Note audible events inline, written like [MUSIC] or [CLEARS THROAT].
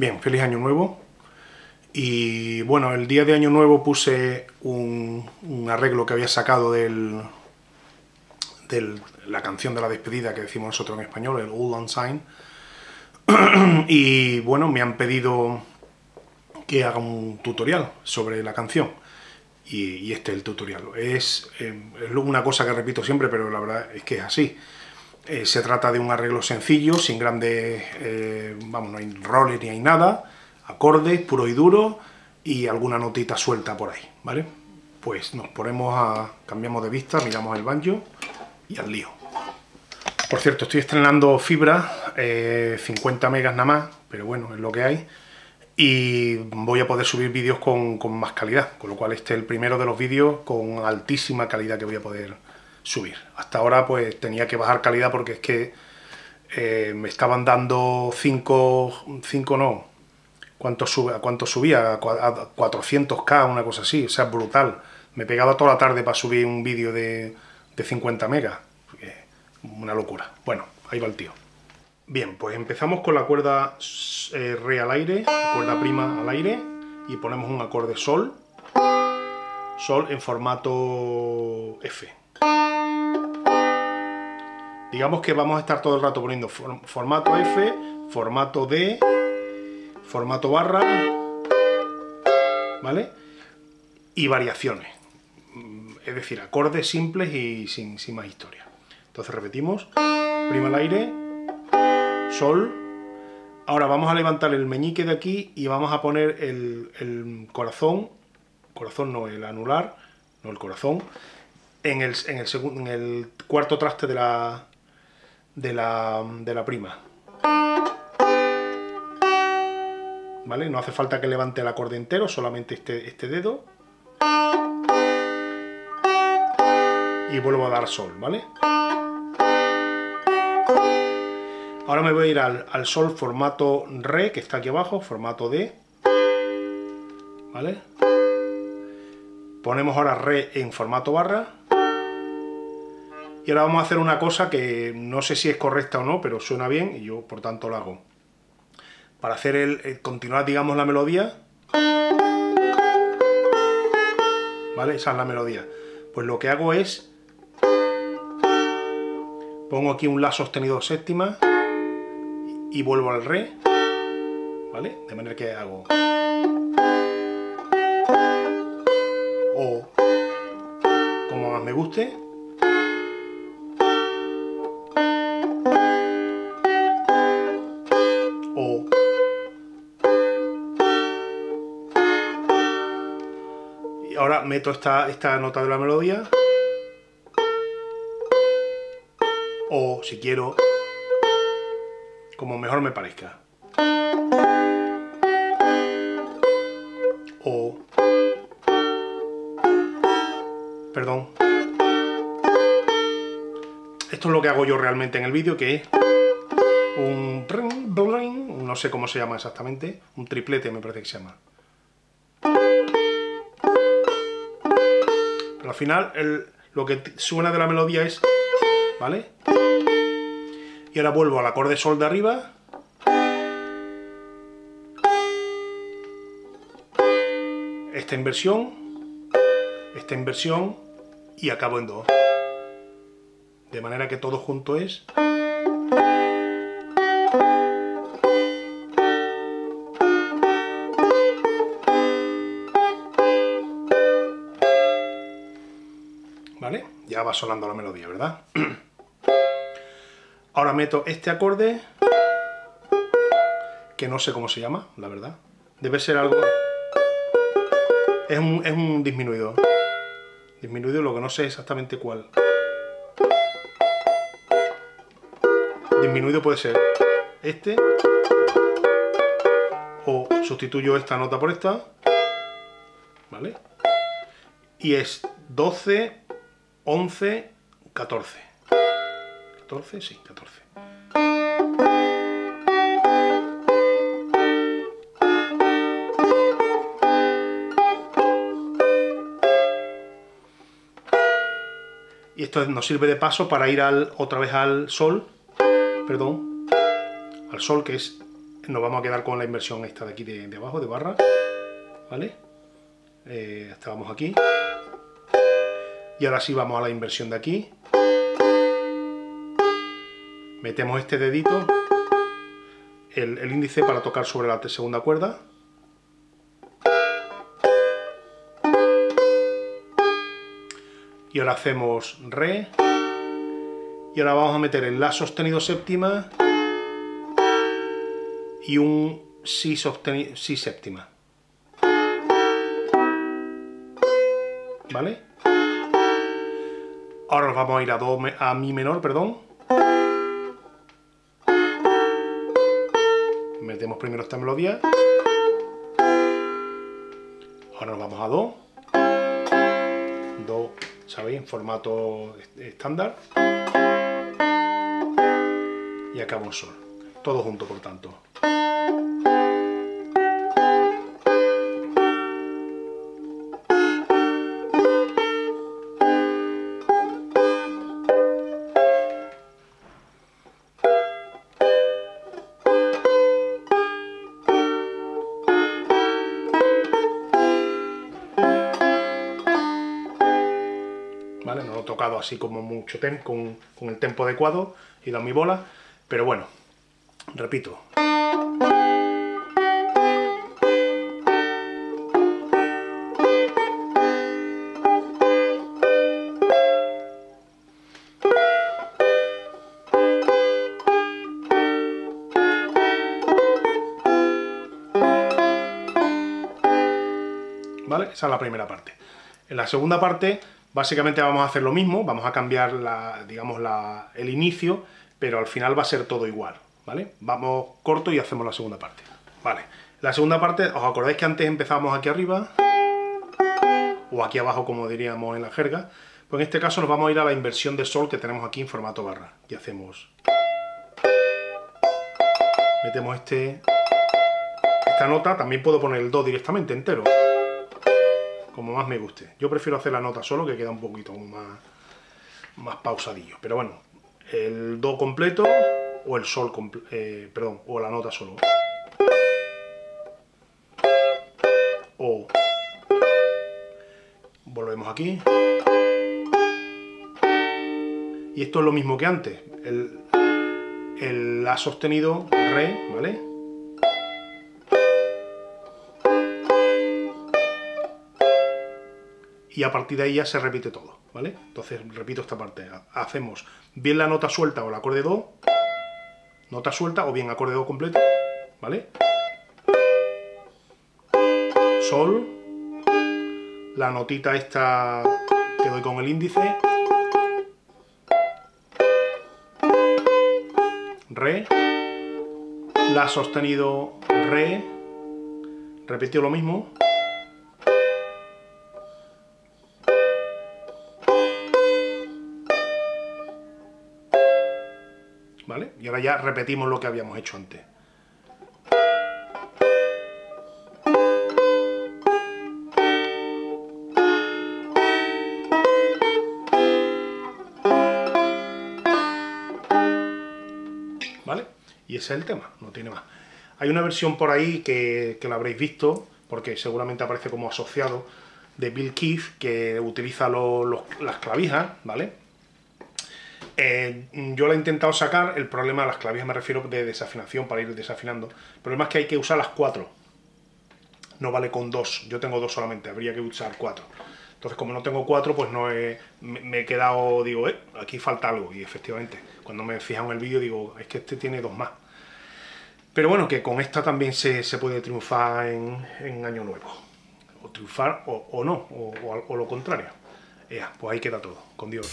Bien, feliz año nuevo. Y bueno, el día de año nuevo puse un, arreglo que había sacado del, de la canción de la despedida que decimos nosotros en español, el On Sign. [CLEARS THROAT] y bueno, me han pedido que haga un tutorial sobre la canción. Y, este es el tutorial. Es, eh, es, una cosa que repito siempre, pero la verdad es que es así. Eh, se trata de un arreglo sencillo, sin grandes, eh, vamos, no hay roles ni hay nada, acordes, puro y duro, y alguna notita suelta por ahí, ¿vale? Pues nos ponemos a, cambiamos de vista, miramos el banjo y al lío. Por cierto, estoy estrenando fibra, 50 eh, megas nada más, pero bueno, es lo que hay. Y voy a poder subir vídeos con, con más calidad, con lo cual este es el primero de los vídeos con altísima calidad que voy a poder subir. Hasta ahora pues tenía que bajar calidad porque es que eh, me estaban dando 5, 5 no, ¿cuánto, sube, cuánto subía? A 400k, una cosa así, o sea, brutal. Me pegaba toda la tarde para subir un vídeo de, de 50 megas, una locura. Bueno, ahí va el tío. Bien, pues empezamos con la cuerda eh, re al aire, cuerda prima al aire, y ponemos un acorde sol, sol en formato F. Digamos que vamos a estar todo el rato poniendo formato F, formato D, formato barra, ¿vale? Y variaciones. Mm, es decir, acordes simples y sin, más historia. Entonces repetimos, prima al aire, sol. Ahora vamos a levantar el meñique de aquí y vamos a poner el, el corazón, corazón no, el anular, no el corazón, en el, en el, en el cuarto traste de la, de la, de la prima. ¿Vale? No hace falta que levante el acorde entero, solamente este, este dedo. Y vuelvo a dar sol, ¿vale? Ahora me voy a ir al, al, sol formato re, que está aquí abajo, formato D. ¿Vale? Ponemos ahora re en formato barra. Y ahora vamos a hacer una cosa que no sé si es correcta o no, pero suena bien y yo por tanto lo hago. Para hacer el, continuar, digamos, la melodía. ¿Vale? Esa es la melodía. Pues lo que hago es... Pongo aquí un La sostenido séptima y vuelvo al Re. ¿Vale? De manera que hago... O como más me guste. Ahora meto esta, esta nota de la melodía. O si quiero, como mejor me parezca. O... Perdón. Esto es lo que hago yo realmente en el vídeo, que es un... No sé cómo se llama exactamente. Un triplete me parece que se llama. Al final lo que suena de la melodía es... ¿Vale? Y ahora vuelvo al acorde sol de arriba. Esta inversión, esta inversión y acabo en do. De manera que todo junto es... Ya va sonando la melodía, ¿verdad? [CLEARS THROAT] Ahora meto este acorde, que no sé cómo se llama, la verdad. Debe ser algo... Es un, es un disminuido. Disminuido, lo que no sé exactamente cuál. Disminuido puede ser este, o sustituyo esta nota por esta, ¿vale? Y es 12, 11, 14. 14, sí, 14. Y esto nos sirve de paso para ir al, otra vez al sol, perdón, al sol que es nos vamos a quedar con la inversión esta de aquí de, abajo, de barra, ¿vale? Eh, estábamos aquí. Y ahora sí vamos a la inversión de aquí. Metemos este dedito, el, índice para tocar sobre la segunda cuerda. Y ahora hacemos Re. Y ahora vamos a meter el La sostenido séptima y un Si, sostenido, si séptima. ¿Vale? Ahora nos vamos a ir a, do, a Mi menor, perdón. Metemos primero esta melodía. Ahora nos vamos a Do. Do, ¿sabéis? En formato estándar. Y acá un Sol. Todo junto, por tanto. Así como mucho con, con el tempo adecuado y dado mi bola, pero bueno, repito. ¿Vale? Esa es la primera parte. En la segunda parte, básicamente vamos a hacer lo mismo, vamos a cambiar la, digamos, la, el inicio, pero al final va a ser todo igual, ¿vale? Vamos corto y hacemos la segunda parte. Vale, la segunda parte, ¿os acordáis que antes empezábamos aquí arriba? O aquí abajo, como diríamos en la jerga. Pues en este caso nos vamos a ir a la inversión de sol que tenemos aquí en formato barra. Y hacemos... Metemos este... Esta nota, también puedo poner el do directamente, entero como más me guste. Yo prefiero hacer la nota solo, que queda un poquito más, más pausadillo. Pero bueno, el do completo o el sol, eh, perdón, o la nota solo. O volvemos aquí. Y esto es lo mismo que antes. El, el La sostenido, Re, ¿vale? Y a partir de ahí ya se repite todo, ¿vale? Entonces, repito esta parte, hacemos bien la nota suelta o el acorde Do, nota suelta o bien acorde Do completo, ¿vale? Sol, la notita esta que doy con el índice, Re, La sostenido Re, repitió lo mismo, Y ahora ya repetimos lo que habíamos hecho antes. ¿Vale? Y ese es el tema, no tiene más. Hay una versión por ahí que, que la habréis visto, porque seguramente aparece como asociado, de Bill Keith, que utiliza las clavijas, ¿vale? Eh, yo la he intentado sacar, el problema, las clavijas me refiero de desafinación, para ir desafinando. El problema es que hay que usar las cuatro. No vale con dos, yo tengo dos solamente, habría que usar cuatro. Entonces, como no tengo cuatro, pues no he, me, he quedado, digo, eh, aquí falta algo. Y efectivamente, cuando me he en el vídeo, digo, es que este tiene dos más. Pero bueno, que con esta también se, puede triunfar en, Año Nuevo. O triunfar o, no, o lo contrario pues ahí queda todo. Con Dios.